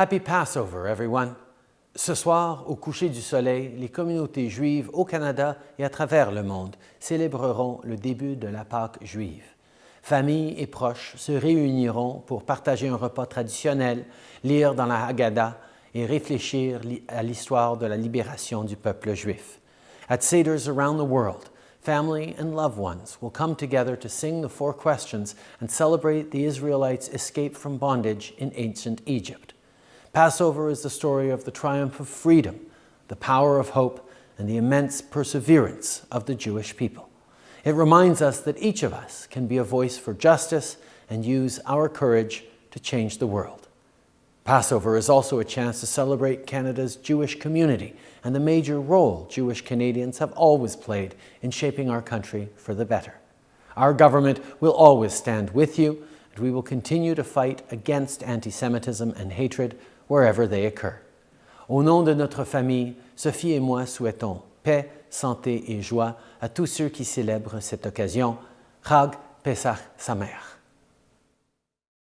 Happy Passover, everyone! Ce soir, au coucher du soleil, les communautés juives au Canada et à travers le monde célébreront le début de la Pâque juive. Familles et proches se réuniront pour partager un repas traditionnel, lire dans la Haggadah et réfléchir à l'histoire de la libération du peuple juif. At Seder's around the world, family and loved ones will come together to sing the four questions and celebrate the Israelites' escape from bondage in ancient Egypt. Passover is the story of the triumph of freedom, the power of hope, and the immense perseverance of the Jewish people. It reminds us that each of us can be a voice for justice and use our courage to change the world. Passover is also a chance to celebrate Canada's Jewish community and the major role Jewish Canadians have always played in shaping our country for the better. Our government will always stand with you, and we will continue to fight against anti-Semitism and hatred wherever they occur. Au nom de notre famille, Sophie et moi souhaitons paix, santé et joie à tous ceux qui célèbrent cette occasion. Chag Pesach Sameach.